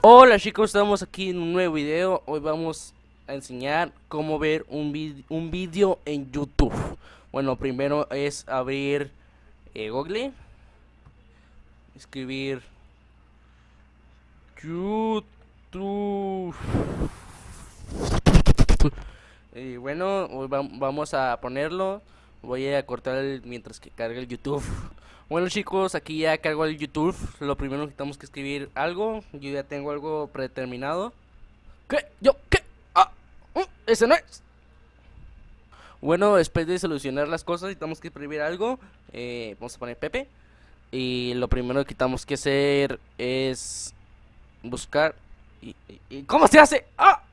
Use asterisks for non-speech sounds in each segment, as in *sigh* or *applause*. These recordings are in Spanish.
Hola chicos, estamos aquí en un nuevo video. Hoy vamos a enseñar cómo ver un, un vídeo en YouTube. Bueno, primero es abrir eh, Google. Escribir YouTube y bueno, vamos a ponerlo. Voy a cortar mientras que cargue el YouTube. *laughs* Bueno chicos, aquí ya cargo el YouTube. Lo primero que tenemos que escribir algo. Yo ya tengo algo predeterminado. ¿Qué? ¿Yo? ¿Qué? Ah, uh, ese no es. Bueno, después de solucionar las cosas, tenemos que escribir algo. Eh, vamos a poner Pepe. Y lo primero que tenemos que hacer es buscar. y ¿Cómo se hace? ¡Ah!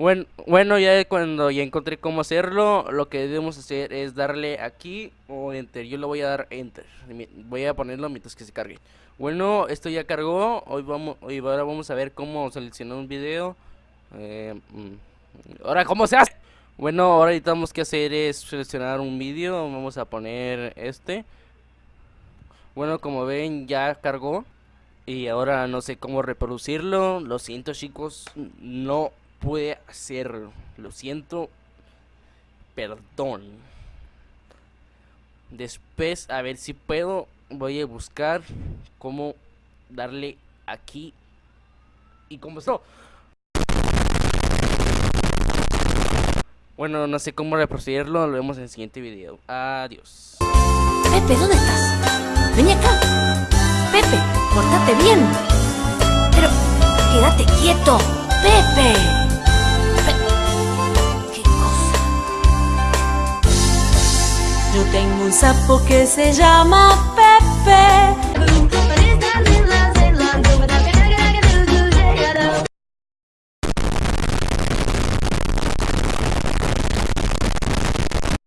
Bueno, bueno, ya cuando ya encontré cómo hacerlo, lo que debemos hacer es darle aquí o enter. Yo le voy a dar enter. Voy a ponerlo mientras que se cargue. Bueno, esto ya cargó. Hoy vamos, hoy ahora vamos a ver cómo seleccionar un video. Eh, mm, ahora, ¿cómo se hace? Bueno, ahora tenemos que hacer es seleccionar un vídeo. Vamos a poner este. Bueno, como ven, ya cargó. Y ahora no sé cómo reproducirlo. Lo siento, chicos. No puede hacerlo. Lo siento. Perdón. Después, a ver si puedo. Voy a buscar cómo darle aquí. Y cómo esto. Bueno, no sé cómo reproducirlo. Lo vemos en el siguiente video. Adiós. Pepe, ¿dónde estás? Ven acá. Pepe, portate bien. Pero, quédate quieto. Pepe. Yo tengo un sapo que se llama Pepe